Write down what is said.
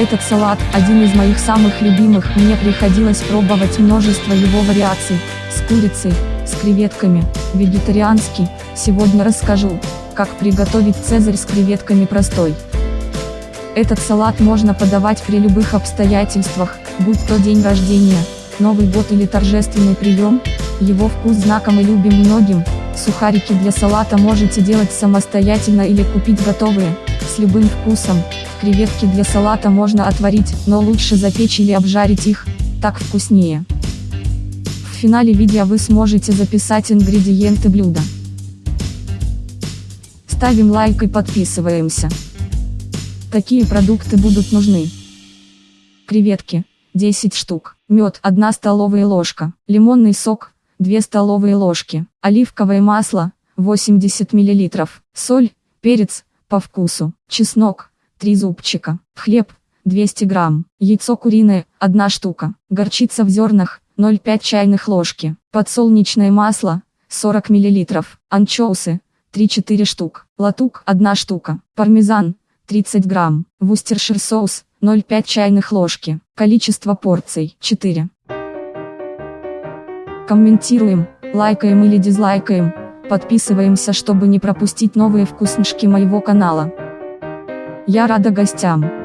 Этот салат – один из моих самых любимых, мне приходилось пробовать множество его вариаций, с курицей, с креветками, вегетарианский, сегодня расскажу, как приготовить цезарь с креветками простой. Этот салат можно подавать при любых обстоятельствах, будь то день рождения, Новый год или торжественный прием, его вкус знакомый любим многим, сухарики для салата можете делать самостоятельно или купить готовые, с любым вкусом, креветки для салата можно отварить, но лучше запечь или обжарить их, так вкуснее. В финале видео вы сможете записать ингредиенты блюда. Ставим лайк и подписываемся. Такие продукты будут нужны. Креветки 10 штук, мед 1 столовая ложка, лимонный сок 2 столовые ложки, оливковое масло 80 мл, соль, перец по вкусу, чеснок 3 зубчика, хлеб 200 грамм, яйцо куриное 1 штука, горчица в зернах 0,5 чайных ложки, подсолнечное масло 40 мл, анчоусы 3-4 штук, латук 1 штука, пармезан 30 грамм, вустершир соус 0,5 чайных ложки. Количество порций 4. Комментируем, лайкаем или дизлайкаем, подписываемся, чтобы не пропустить новые вкуснышки моего канала. Я рада гостям.